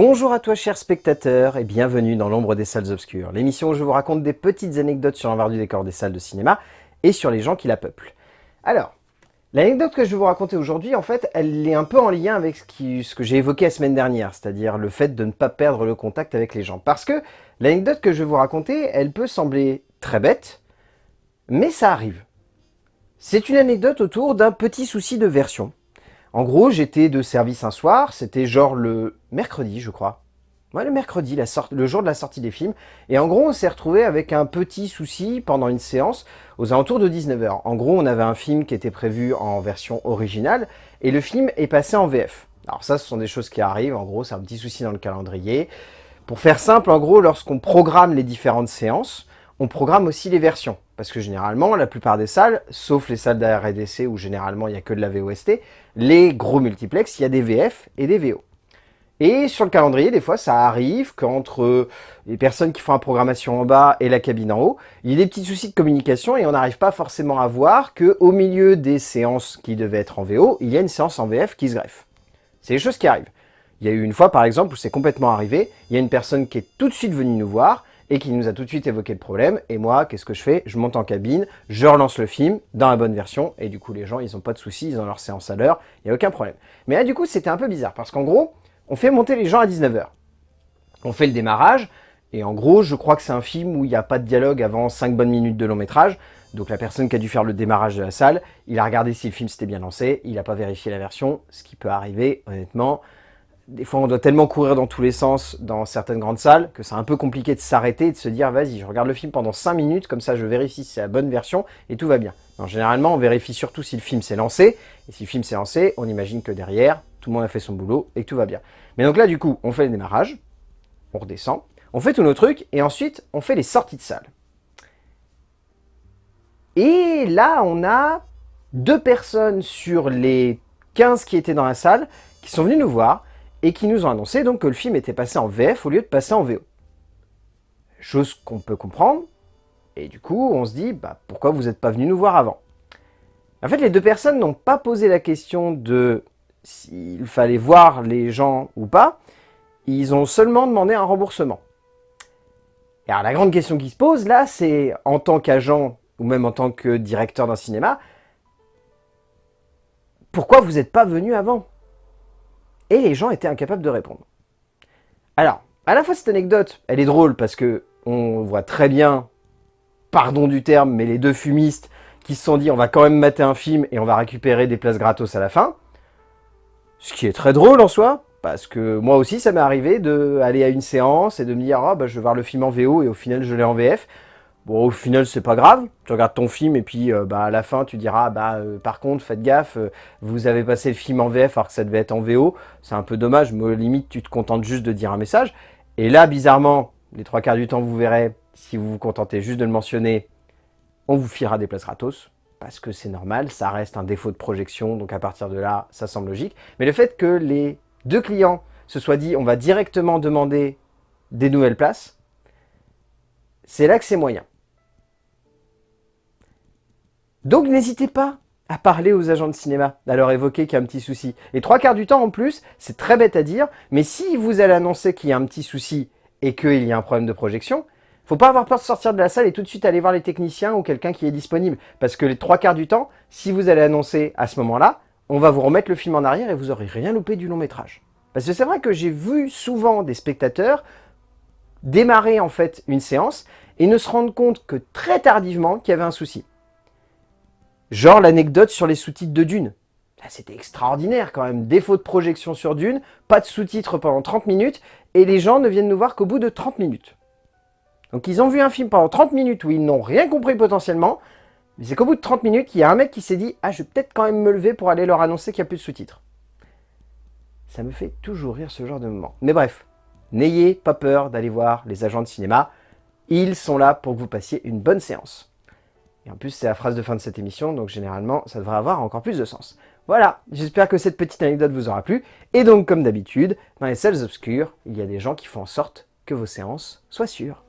Bonjour à toi chers spectateurs et bienvenue dans l'ombre des salles obscures, l'émission où je vous raconte des petites anecdotes sur l'envers du décor des salles de cinéma et sur les gens qui la peuplent. Alors, l'anecdote que je vais vous raconter aujourd'hui, en fait, elle est un peu en lien avec ce, que j'ai évoqué la semaine dernière, c'est-à-dire le fait de ne pas perdre le contact avec les gens. Parce que l'anecdote que je vais vous raconter, elle peut sembler très bête, mais ça arrive. C'est une anecdote autour d'un petit souci de version. En gros, j'étais de service un soir, c'était genre le mercredi, je crois. Ouais, le mercredi, le jour de la sortie des films. Et en gros, on s'est retrouvé avec un petit souci pendant une séance aux alentours de 19h. En gros, on avait un film qui était prévu en version originale et le film est passé en VF. Alors ça, ce sont des choses qui arrivent. En gros, c'est un petit souci dans le calendrier. Pour faire simple, en gros, lorsqu'on programme les différentes séances, on programme aussi les versions. Parce que généralement, la plupart des salles, sauf les salles d'ARDC où généralement il n'y a que de la VOST, les gros multiplex, il y a des VF et des VO. Et sur le calendrier, des fois, ça arrive qu'entre les personnes qui font la programmation en bas et la cabine en haut, il y a des petits soucis de communication et on n'arrive pas forcément à voir qu'au milieu des séances qui devaient être en VO, il y a une séance en VF qui se greffe. C'est des choses qui arrivent. Il y a eu une fois, par exemple, où c'est complètement arrivé, il y a une personne qui est tout de suite venue nous voir et qui nous a tout de suite évoqué le problème. Et moi, qu'est-ce que je fais? Je monte en cabine, je relance le film dans la bonne version, et du coup, les gens, ils n'ont pas de soucis, ils ont leur séance à l'heure, il n'y a aucun problème. Mais là, du coup, c'était un peu bizarre, parce qu'en gros, on fait monter les gens à 19h. On fait le démarrage, et en gros, je crois que c'est un film où il n'y a pas de dialogue avant 5 bonnes minutes de long métrage, donc la personne qui a dû faire le démarrage de la salle, il a regardé si le film s'était bien lancé, il n'a pas vérifié la version, ce qui peut arriver, honnêtement, des fois, on doit tellement courir dans tous les sens dans certaines grandes salles que c'est un peu compliqué de s'arrêter et de se dire « vas-y, je regarde le film pendant 5 minutes, comme ça je vérifie si c'est la bonne version et tout va bien ». Généralement, on vérifie surtout si le film s'est lancé, et si le film s'est lancé, on imagine que derrière, tout le monde a fait son boulot et que tout va bien. Mais donc là, du coup, on fait le démarrage, on redescend, on fait tous nos trucs, et ensuite, on fait les sorties de salle. Et là, on a deux personnes sur les 15 qui étaient dans la salle qui sont venues nous voir et qui nous ont annoncé donc que le film était passé en VF au lieu de passer en VO. Chose qu'on peut comprendre, et du coup on se dit bah, pourquoi vous n'êtes pas venu nous voir avant? En fait les deux personnes n'ont pas posé la question de s'il fallait voir les gens ou pas, ils ont seulement demandé un remboursement. Et alors la grande question qui se pose là, c'est en tant qu'agent ou même en tant que directeur d'un cinéma, pourquoi vous n'êtes pas venu avant? Et les gens étaient incapables de répondre. Alors, à la fois cette anecdote, elle est drôle parce que on voit très bien, pardon du terme, mais les deux fumistes qui se sont dit on va quand même mater un film et on va récupérer des places gratos à la fin. Ce qui est très drôle en soi, parce que moi aussi ça m'est arrivé d'aller à une séance et de me dire ah, bah, je vais voir le film en VO et au final je l'ai en VF. Bon, au final, c'est pas grave. Tu regardes ton film et puis euh, bah, à la fin, tu diras bah euh, par contre, faites gaffe, euh, vous avez passé le film en VF alors que ça devait être en VO. C'est un peu dommage, mais limite, tu te contentes juste de dire un message. Et là, bizarrement, les trois quarts du temps, vous verrez, si vous vous contentez juste de le mentionner, on vous filera des places gratos. Parce que c'est normal, ça reste un défaut de projection, donc à partir de là, ça semble logique. Mais le fait que les deux clients se soient dit, on va directement demander des nouvelles places, c'est là que c'est moyen. Donc n'hésitez pas à parler aux agents de cinéma, à leur évoquer qu'il y a un petit souci. Et trois quarts du temps en plus, c'est très bête à dire, mais si vous allez annoncer qu'il y a un petit souci et qu'il y a un problème de projection, faut pas avoir peur de sortir de la salle et tout de suite aller voir les techniciens ou quelqu'un qui est disponible. Parce que les trois quarts du temps, si vous allez annoncer à ce moment-là, on va vous remettre le film en arrière et vous aurez rien loupé du long métrage. Parce que c'est vrai que j'ai vu souvent des spectateurs démarrer en fait une séance et ne se rendre compte que très tardivement qu'il y avait un souci. Genre l'anecdote sur les sous-titres de Dune. C'était extraordinaire quand même. Défaut de projection sur Dune, pas de sous-titres pendant 30 minutes, et les gens ne viennent nous voir qu'au bout de 30 minutes. Donc ils ont vu un film pendant 30 minutes où ils n'ont rien compris potentiellement, mais c'est qu'au bout de 30 minutes, il y a un mec qui s'est dit « Ah, je vais peut-être quand même me lever pour aller leur annoncer qu'il n'y a plus de sous-titres. » Ça me fait toujours rire ce genre de moment. Mais bref, n'ayez pas peur d'aller voir les agents de cinéma. Ils sont là pour que vous passiez une bonne séance. Et en plus, c'est la phrase de fin de cette émission, donc généralement, ça devrait avoir encore plus de sens. Voilà, j'espère que cette petite anecdote vous aura plu. Et donc, comme d'habitude, dans les salles obscures, il y a des gens qui font en sorte que vos séances soient sûres.